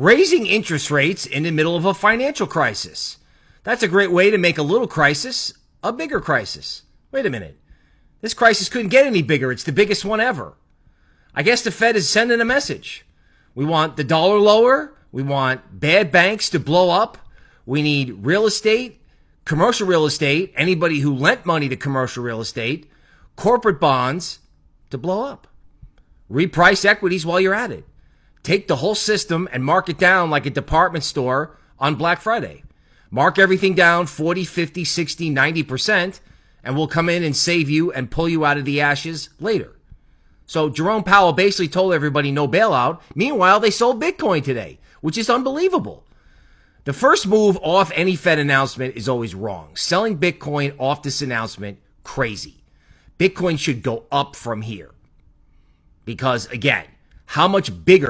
Raising interest rates in the middle of a financial crisis. That's a great way to make a little crisis a bigger crisis. Wait a minute. This crisis couldn't get any bigger. It's the biggest one ever. I guess the Fed is sending a message. We want the dollar lower. We want bad banks to blow up. We need real estate, commercial real estate, anybody who lent money to commercial real estate, corporate bonds to blow up. Reprice equities while you're at it. Take the whole system and mark it down like a department store on Black Friday. Mark everything down 40, 50, 60, 90%, and we'll come in and save you and pull you out of the ashes later. So Jerome Powell basically told everybody no bailout. Meanwhile, they sold Bitcoin today, which is unbelievable. The first move off any Fed announcement is always wrong. Selling Bitcoin off this announcement, crazy. Bitcoin should go up from here. Because again, how much bigger